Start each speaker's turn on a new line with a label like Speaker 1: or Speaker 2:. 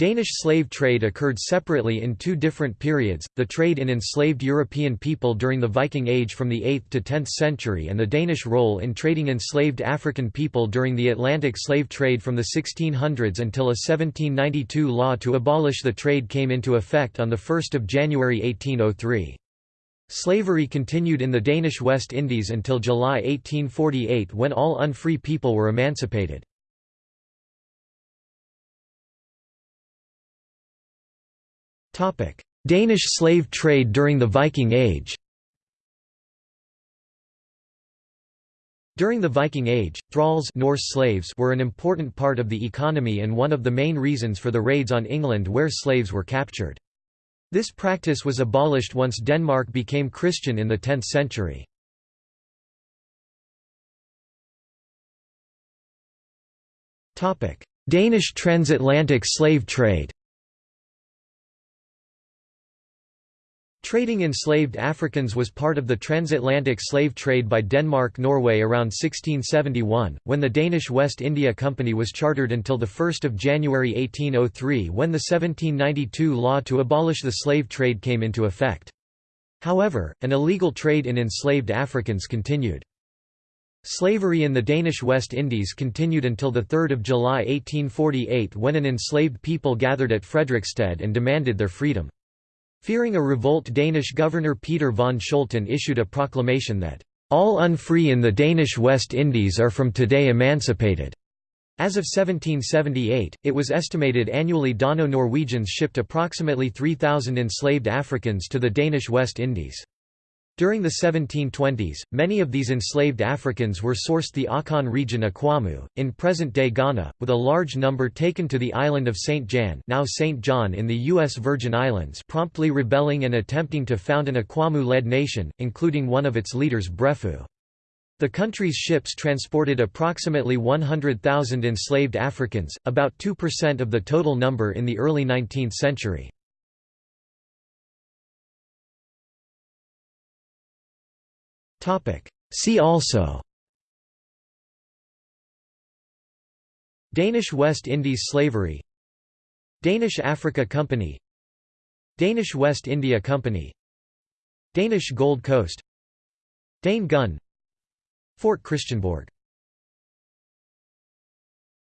Speaker 1: Danish slave trade occurred separately in two different periods, the trade in enslaved European people during the Viking Age from the 8th to 10th century and the Danish role in trading enslaved African people during the Atlantic slave trade from the 1600s until a 1792 law to abolish the trade came into effect on 1 January 1803. Slavery continued in the Danish West Indies until July 1848 when all unfree people were emancipated. Danish slave trade during the Viking Age During the Viking Age, thralls Norse slaves were an important part of the economy and one of the main reasons for the raids on England where slaves were captured. This practice was abolished once Denmark became Christian in the 10th century. Danish transatlantic slave trade Trading enslaved Africans was part of the transatlantic slave trade by Denmark-Norway around 1671, when the Danish West India Company was chartered until 1 January 1803 when the 1792 law to abolish the slave trade came into effect. However, an illegal trade in enslaved Africans continued. Slavery in the Danish West Indies continued until 3 July 1848 when an enslaved people gathered at Frederiksted and demanded their freedom. Fearing a revolt Danish governor Peter von Scholten issued a proclamation that, "...all unfree in the Danish West Indies are from today emancipated." As of 1778, it was estimated annually Dano-Norwegians shipped approximately 3,000 enslaved Africans to the Danish West Indies. During the 1720s, many of these enslaved Africans were sourced the Akan region Akwamu, in present-day Ghana, with a large number taken to the island of St. Jan now St. John in the U.S. Virgin Islands promptly rebelling and attempting to found an Akwamu-led nation, including one of its leaders Breffu. The country's ships transported approximately 100,000 enslaved Africans, about 2% of the total number in the early 19th century. See also. Danish West Indies slavery. Danish Africa Company. Danish West India Company. Danish Gold Coast. Dane Gun Fort Christiansborg